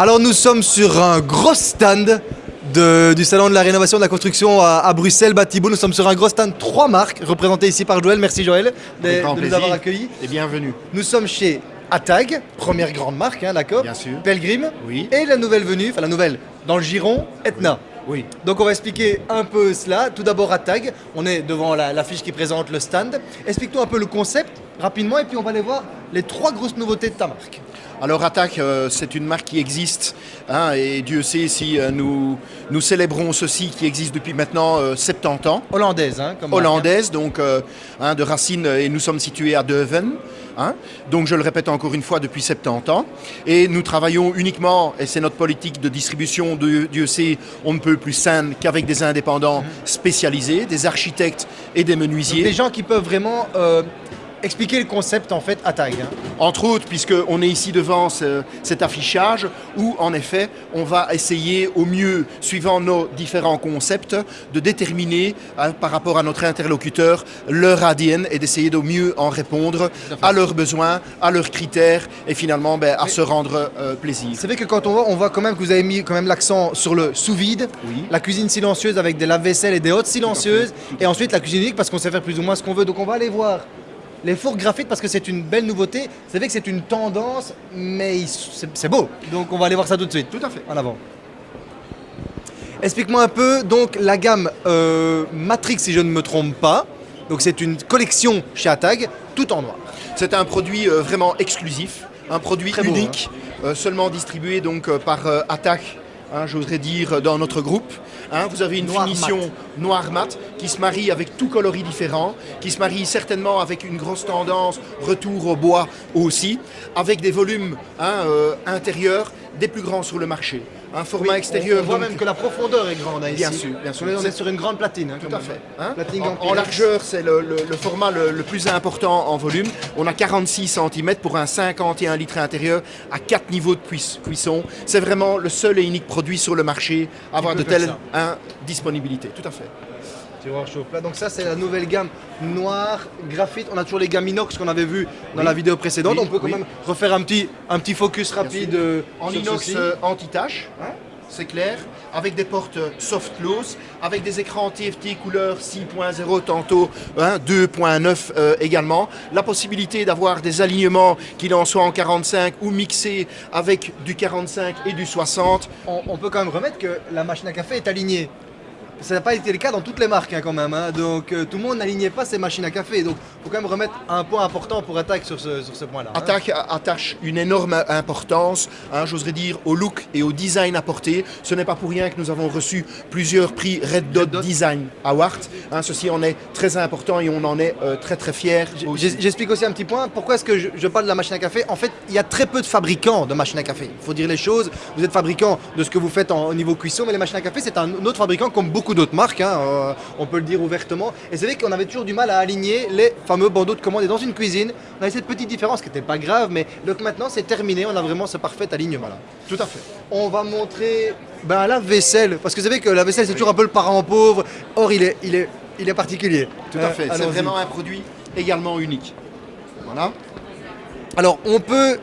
Alors nous sommes sur un gros stand de- du salon de la rénovation de la construction à, à Bruxelles, Batibo. Nous sommes sur un gros stand, trois marques représentées ici par Joël. Merci Joël de, nous avoir accueillis. Et bienvenue. Nous sommes chez Atag, première grande marque, hein, d'accord Bien sûr. Pelgrim. Oui. Et la nouvelle venue, enfin la nouvelle, dans le giron, Etna. Oui. Donc on va expliquer un peu cela. Tout d'abord Atag, on est devant la, la fiche qui présente le stand. Explique-nous un peu le concept rapidement et puis on va aller voir les trois grosses nouveautés de ta marque. Alors Attack, euh, c'est une marque qui existe, hein, et Dieu sait si euh, nous, nous célébrons ceci qui existe depuis maintenant euh, 70 ans. Hollandaise, hein, comme hein. Hollandaise, donc euh, hein, de racines, euh, et nous sommes situés à Deuven. hein. donc je le répète encore une fois depuis 70 ans. Et nous travaillons uniquement, et c'est notre politique de distribution, de, Dieu sait, on ne peut plus saine qu'avec des indépendants spécialisés, des architectes et des Donc, menuisiers. des gens qui peuvent vraiment euh, expliquer le concept en fait Atag. hein. Entre autres, puisqu'on est ici devant ce- cet affichage où, en effet, on va essayer au mieux, suivant nos différents concepts, de déterminer hein, par rapport à notre interlocuteur leur ADN et d'essayer de mieux en répondre à leurs besoins, à leurs critères et finalement ben, à se rendre euh, plaisir. C'est vrai que quand on voit, on voit quand même que vous avez mis quand même l'accent sur le sous-vide, Oui. la cuisine silencieuse avec des lave-vaisselle et des hautes silencieuses, et ensuite la cuisine unique parce qu'on sait faire plus ou moins ce qu'on veut. Donc on va aller voir les fours graphites parce que c'est une belle nouveauté. C'est vrai que c'est une tendance, mais c'est beau. Donc on va aller voir ça tout de suite. Tout à fait. En avant. Explique-moi un peu donc la gamme euh, Matrix si je ne me trompe pas. Donc c'est une collection chez Atag, tout en noir. C'est un produit euh, vraiment exclusif, un produit Très beau, unique, euh, seulement distribué donc par Attack, hein, j'oserais dire, dans notre groupe. Hein, vous avez une Noir finition mat. noir mat qui se marie avec tout coloris différent, qui se marie certainement avec une grosse tendance retour au bois aussi, avec des volumes hein, euh, intérieurs des plus grands sur le marché. Un format extérieur On, on voit donc, même que la profondeur est grande hein, Bien ici. sûr, bien sûr. On est, sur une grande platine. hein, Tout à fait. hein. Platine En- largeur, c'est le, le- le format le, le plus important en volume. On a 46 cm pour un 51 litres intérieur à 4 niveaux de cuis- cuisson. C'est vraiment le seul et unique produit sur le marché à avoir de telles disponibilités. Tout à fait. Tiroir chauffe plat. Donc ça c'est la nouvelle gamme noir, graphite. On a toujours les gammes inox qu'on avait vu dans Oui. la vidéo précédente. Oui, On peut quand oui. même refaire un petit, un petit focus rapide euh, En sur inox euh, anti-tache, hein, c'est clair, avec des portes euh, soft close, avec des écrans TFT couleur 6.0 tantôt hein, 2.9 euh, également. La possibilité d'avoir des alignements, qu'il en soit en 45 ou mixés avec du 45 et du 60. on, on peut quand même remettre que la machine à café est alignée. Ça n'a pas été le cas dans toutes les marques hein, quand même. hein. Donc euh, tout le monde n'alignait pas ses machines à café. Donc il faut quand même remettre un point important pour Attaque sur ce, sur ce point-là. hein. Attaque attache une énorme importance, hein, j'oserais dire, au look et au design apporté. Ce n'est pas pour rien que nous avons reçu plusieurs prix Red Dot, Red Dot. Design Award. Ceci en est très important et on en est euh, très très fiers. J'explique aussi un petit point. Pourquoi est-ce que je, je parle de la machine à café? En fait, il y a très peu de fabricants de machines à café. Il faut dire les choses. Vous êtes fabricant de ce que vous faites en- au niveau cuisson, mais les machines à café, c'est un autre fabricant comme beaucoup d'autres marques. hein, euh, on peut le dire ouvertement. Et c'est vrai qu'on avait toujours du mal à aligner les fameux bandeaux de commande. Et dans une cuisine, on avait cette petite différence qui n'était pas grave, mais donc maintenant c'est terminé. On a vraiment ce parfait alignement là. Tout à fait. On va montrer ben, la vaisselle, parce que vous savez que la vaisselle c'est toujours un peu le parent pauvre. Or, il est, il est, il est particulier. Tout Euh, à fait. C'est vraiment un produit également unique. Voilà. Alors, on peut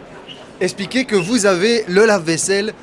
expliquer que vous avez le lave-vaisselle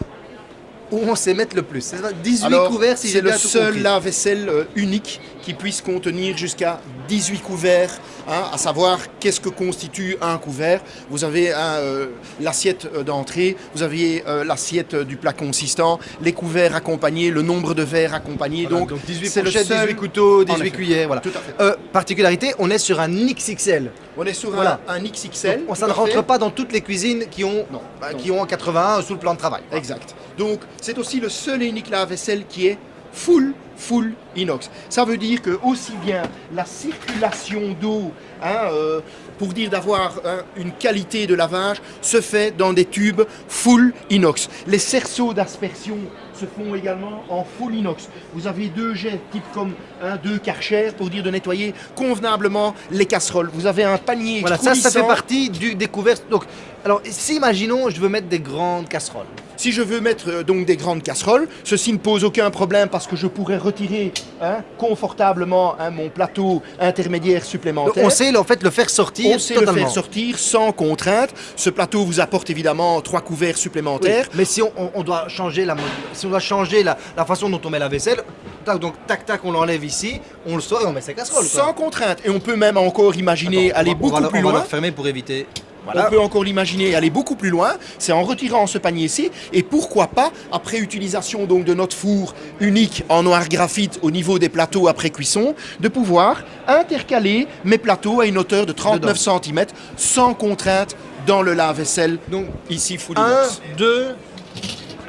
où on sait mettre le plus. C'est ça, 18 Alors, couverts si c'est j'ai le bien tout seul lave-vaisselle euh, unique qui puisse contenir jusqu'à 18 couverts, hein, à savoir qu'est-ce que constitue un couvert. Vous avez hein, euh, l'assiette euh, d'entrée, vous avez euh, l'assiette du plat consistant, les couverts accompagnés, le nombre de verres accompagnés. Voilà, donc, donc 18 c'est le seul- 18 couteaux, En 18 effet. cuillères, voilà. Tout à fait. Euh, particularité, on est sur un XXL. On est sur un- Voilà. un, XXL. Donc, ça ne fait. rentre pas dans toutes les cuisines qui ont, Non, bah, qui ont 81 sous le plan de travail. Exact. Donc, c'est aussi le seul et unique lave-vaisselle qui est full, full inox. Ça veut dire que aussi bien la circulation d'eau, hein, euh, pour dire d'avoir hein, une qualité de lavage, se fait dans des tubes full inox. Les cerceaux d'aspersion se font également en full inox. Vous avez deux jets, type comme un deux Karcher, pour dire de nettoyer convenablement les casseroles. Vous avez un panier Voilà, ça, ça fait partie du découvert. Donc, alors, si imaginons, je veux mettre des grandes casseroles. Si je veux mettre euh, donc des grandes casseroles, ceci ne pose aucun problème parce que je pourrais retirer hein, confortablement hein, mon plateau intermédiaire supplémentaire. On sait en fait le faire sortir On sait totalement. le faire sortir sans contrainte. Ce plateau vous apporte évidemment trois couverts Oui, supplémentaires. Mais si on, on- on doit changer la, si on doit changer la, la façon dont on met la vaisselle, tac, donc tac tac, on l'enlève ici, on le sort et on met ses casseroles. quoi. Sans contrainte. Et on peut même encore imaginer Attends, on aller va- on beaucoup va plus on va loin. le refermer pour éviter. On peut encore l'imaginer aller beaucoup plus loin, c'est en retirant ce panier-ci et pourquoi pas, après utilisation donc de notre four unique en noir graphite au niveau des plateaux après cuisson, de pouvoir intercaler mes plateaux à une hauteur de 39 cm sans contrainte dans le lave-vaisselle, Donc ici full 1, inox. 2,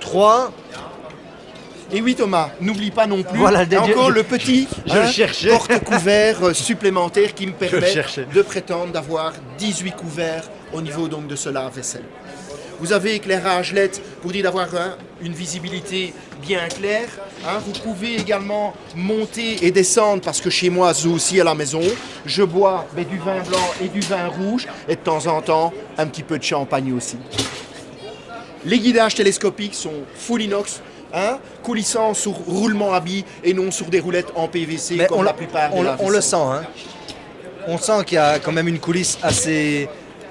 3. Et oui Thomas, n'oublie pas non plus Voilà, encore je- le petit hein, porte-couvert euh, supplémentaire qui me permet de prétendre d'avoir 18 couverts au niveau donc de ce lave-vaisselle. Vous avez éclairage LED pour dire d'avoir hein, une visibilité bien claire. hein. Vous pouvez également monter et descendre parce que chez moi, aussi à la maison, je bois ben, du vin blanc et du vin rouge et de temps en temps un petit peu de champagne aussi. Les guidages télescopiques sont full inox, hein, coulissant sur roulement à billes et non sur des roulettes en PVC Mais comme on, la plupart on, des le- on le lave-vaisselle. sent. Hein. On sent qu'il y a quand même une coulisse assez.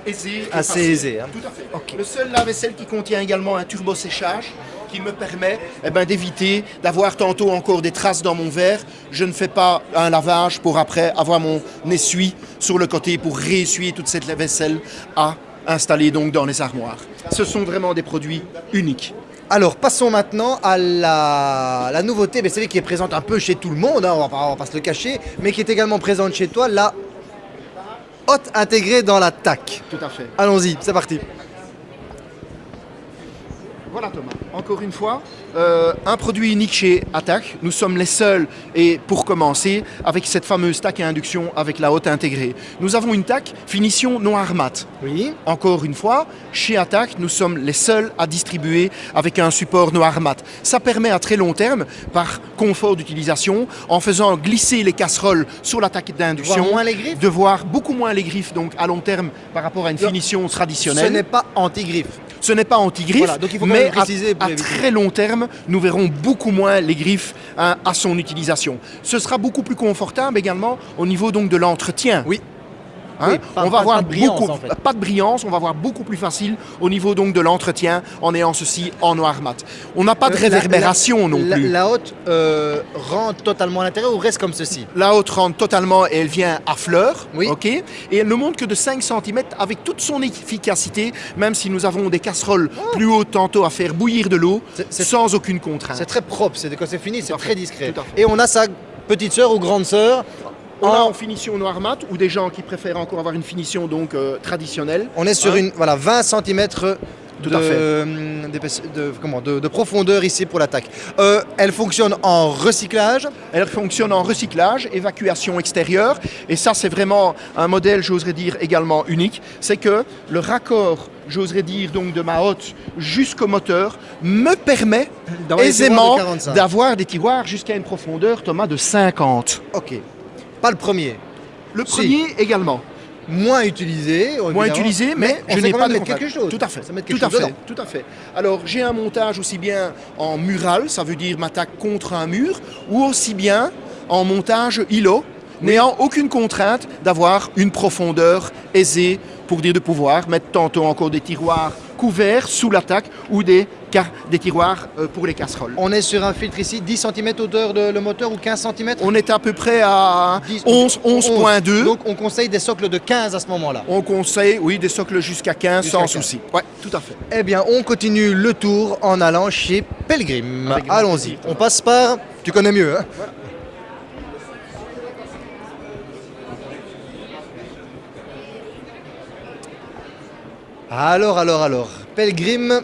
Aisé Assez facile. aisé, hein. Tout à fait. Ok. Le seul lave-vaisselle qui contient également un turbo-séchage qui me permet eh ben, d'éviter d'avoir tantôt encore des traces dans mon verre. Je ne fais pas un lavage pour après avoir mon essuie sur le côté pour réessuyer toute cette vaisselle à installer donc dans les armoires. Ce sont vraiment des produits uniques. Alors, passons maintenant à la, la nouveauté, mais c'est qui est présente un peu chez tout le monde, hein, on, va pas, on va pas se le cacher, mais qui est également présente chez toi, la hotte intégrée dans la TAC. Tout à fait. Allons-y, c'est parti. Voilà Thomas, encore une fois, euh, un produit unique chez Attack. Nous sommes les seuls, et pour commencer, avec cette fameuse TAC à induction avec la haute intégrée. Nous avons une TAC finition noir mat. Oui. Encore une fois, chez Attack, nous sommes les seuls à distribuer avec un support noir mat. Ça permet à très long terme, par confort d'utilisation, en faisant glisser les casseroles sur la TAC d'induction, Voir moins les griffes de voir beaucoup moins les griffes donc à long terme par rapport à une finition Ce traditionnelle. n'est pas anti-griffe. Ce n'est pas anti-griffe, Voilà, donc il faut quand mais préciser à, très long terme, nous verrons beaucoup moins les griffes hein, à son utilisation. Ce sera beaucoup plus confortable également au niveau donc de l'entretien. Oui. Hein, Oui, pas- on va pas- avoir pas de brillance, beaucoup, en fait. pas de brillance, on va avoir beaucoup plus facile au niveau donc de l'entretien en ayant ceci en noir mat. On n'a pas de Euh, la- réverbération non la, plus. La hotte euh, rentre totalement à l'intérieur ou reste comme ceci? La haute rentre totalement et elle vient à fleur, Oui. ok? Et elle ne monte que de 5 cm avec toute son efficacité, même si nous avons des casseroles plus hautes tantôt à faire bouillir de l'eau, sans aucune contrainte. C'est très propre, c'est quand c'est fini, c'est très discret. Et on a sa petite sœur ou grande sœur. On a en- finition noir mat ou des gens qui préfèrent encore avoir une finition donc euh, traditionnelle. On est sur Hein une voilà 20 cm Tout de, à fait. d'épaisse- de- comment, de, de profondeur ici pour l'attaque. Euh, elle fonctionne en recyclage. Elle fonctionne en recyclage, évacuation extérieure et ça c'est vraiment un modèle, j'oserais dire également unique, c'est que le raccord, j'oserais dire donc de ma hotte jusqu'au moteur me permet aisément de 45. d'avoir des tiroirs jusqu'à une profondeur Thomas de 50. Ok. Pas le premier. Le Si. premier également. Moins utilisé. moins utilisé, mais, on je n'ai pas de quelque chose. Tout à fait. Ça met tout quelque à chose fait. Tout à fait. Alors j'ai un montage aussi bien en mural, ça veut dire m'attaque contre un mur, ou aussi bien en montage îlot, n'ayant aucune contrainte d'avoir une profondeur aisée pour dire de pouvoir mettre tantôt encore des tiroirs couverts sous l'attaque ou des, des tiroirs euh, pour les casseroles. On est sur un filtre ici, 10 cm hauteur de le moteur ou 15 cm On est à peu près à 10, 11, 11.2. Donc on conseille des socles de 15 à ce moment-là. On conseille, oui, des socles jusqu'à 15 Jusqu'à sans 15. souci. Ouais, tout à fait. Eh bien, on continue le tour en allant chez Pelgrim. Allons-y. On passe par. Tu connais mieux, hein Alors, alors, alors. Pelgrim.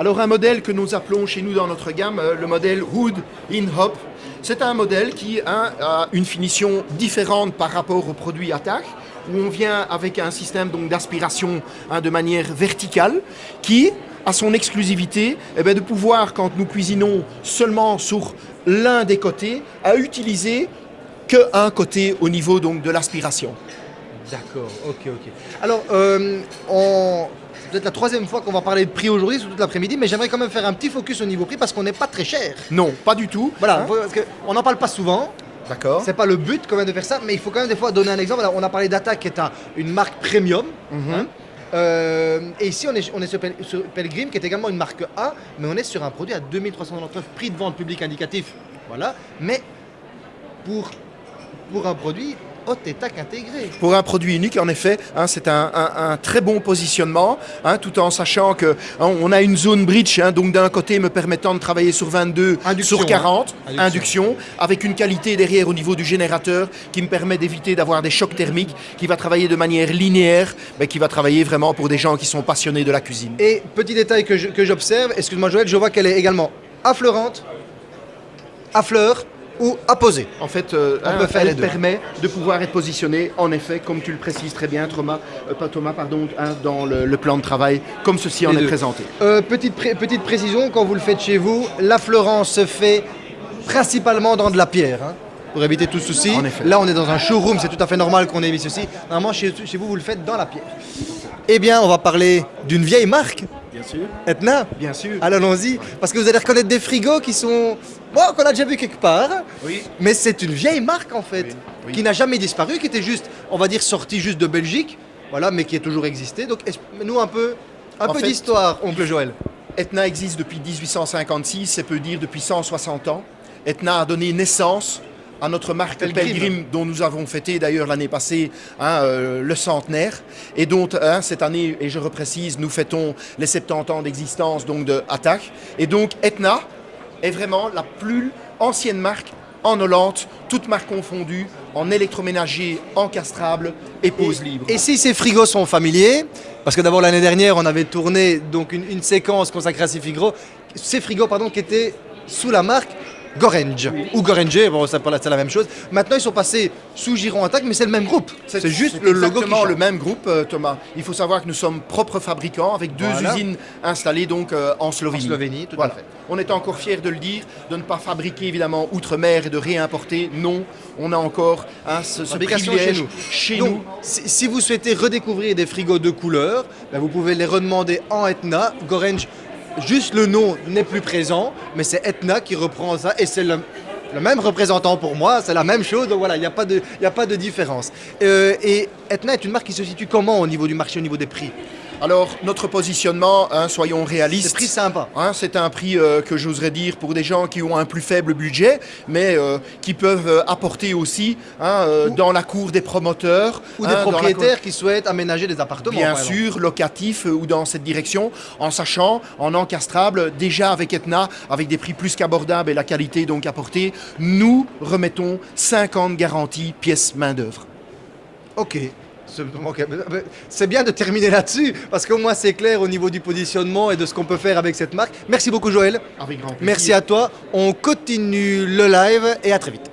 Alors un modèle que nous appelons chez nous dans notre gamme euh, le modèle Hood in Hop. C'est un modèle qui a une finition différente par rapport au produit Attack, où on vient avec un système d'aspiration hein, de manière verticale, qui a son exclusivité eh ben, de pouvoir, quand nous cuisinons seulement sur l'un des côtés, à utiliser qu'un côté au niveau donc de l'aspiration. D'accord, ok, ok. Alors, euh, on... c'est peut-être la troisième fois qu'on va parler de prix aujourd'hui, sur toute l'après-midi, mais j'aimerais quand même faire un petit focus au niveau prix parce qu'on n'est pas très cher. Non, pas du tout. Voilà, Hein parce que on n'en parle pas souvent, D'accord. c'est pas le but quand même de faire ça, mais il faut quand même des fois donner un exemple. Alors, on a parlé d'Attack qui est un- une marque premium. Mhm. hein. Euh, et ici, on est, on est sur, Pel- sur Pelgrim, qui est également une marque A, mais on est sur un produit à 2399 prix de vente public indicatif. Voilà. Mais pour, pour un produit haute étac intégré. Pour un produit unique, en effet, hein, c'est un, un- un très bon positionnement, hein, tout en sachant que hein, on a une zone bridge, donc d'un côté me permettant de travailler sur 22, Induction, sur 40, hein. induction. Induction. avec une qualité derrière au niveau du générateur qui me permet d'éviter d'avoir des chocs thermiques, qui va travailler de manière linéaire, mais qui va travailler vraiment pour des gens qui sont passionnés de la cuisine. Et petit détail que j'observe, excuse-moi Joël, je vois qu'elle est également affleurante, à fleur ou apposée. En fait, euh, On peut faire elle les deux. permet de pouvoir être positionné, en effet, comme tu le précises très bien, Thomas, euh, pas Thomas, pardon, hein, dans le, le plan de travail, comme ceci en Les est deux. présenté. Euh, petite, pré- petite précision, quand vous le faites chez vous, l'affleurance se fait principalement dans de la pierre. hein, pour éviter tout souci. Là, on est dans un showroom, c'est tout à fait normal qu'on ait mis ceci. Normalement, chez, chez vous, vous le faites dans la pierre. Eh bien, on va parler d'une vieille marque, Bien sûr. Etna. Bien sûr. Allons-y, parce que vous allez reconnaître des frigos qui sont... Bon, qu'on a déjà vu quelque part, Oui. mais c'est une vieille marque en fait, Oui, oui. qui n'a jamais disparu, qui était juste, on va dire, sortie juste de Belgique, voilà, mais qui a toujours existé. Donc, nous un peu, un En peu d'histoire, oncle Joël. Etna existe depuis 1856, c'est peut dire depuis 160 ans. Etna a donné naissance à notre marque. Pelgrim, dont nous avons fêté d'ailleurs l'année passée hein, euh, le centenaire, et dont hein, cette année, et je reprécise, nous fêtons les 70 ans d'existence donc de Attack. Et donc Etna est vraiment la plus ancienne marque en Hollande, toutes marques confondues, en électroménager encastrable et pose libre. Et si ces frigos sont familiers, parce que d'abord l'année dernière on avait tourné donc une, une séquence consacrée à ces frigos, ces frigos pardon qui étaient sous la marque Gorange ou Goranger, bon c'est la, c'est la même chose. Maintenant ils sont passés sous Giron Attack, mais c'est le même groupe. C'est juste le logo exactement le même groupe, euh, Thomas. Il faut savoir que nous sommes propres fabricants avec deux Voilà. usines installées donc euh, en Slovénie. En Slovénie, tout à fait. On est encore fiers de le dire, de ne pas fabriquer évidemment outre-mer et de réimporter. Non, on a encore hein, ce, ce privilège chez nous. chez Donc, nous. si, si vous souhaitez redécouvrir des frigos de couleur, ben, vous pouvez les redemander en Etna. Gorange, juste le nom n'est plus présent, mais c'est Etna qui reprend ça et c'est le, même représentant pour moi, c'est la même chose, donc voilà, il n'y a, pas de- il y a pas de différence. Euh, et Etna est une marque qui se situe comment au niveau du marché, au niveau des prix? Alors notre positionnement, hein, soyons C'est réalistes. prix sympa. Hein, c'est un prix euh, que j'oserais dire pour des gens qui ont un plus faible budget, mais euh, qui peuvent euh, apporter aussi hein, Ou- dans la cour des promoteurs. Ou des cour- propriétaires qui souhaitent aménager des appartements. Bien par sûr, locatif euh, ou dans cette direction, en sachant, en encastrable, déjà avec Etna, avec des prix plus qu'abordables et la qualité donc apportée, nous remettons 50 garanties pièces main-d'œuvre. C'est- ok. C'est bien de terminer là-dessus, parce qu'au moins c'est clair au niveau du positionnement et de ce qu'on peut faire avec cette marque. Merci beaucoup Joël. Avec grand plaisir. Merci à toi. On continue le live et à très vite.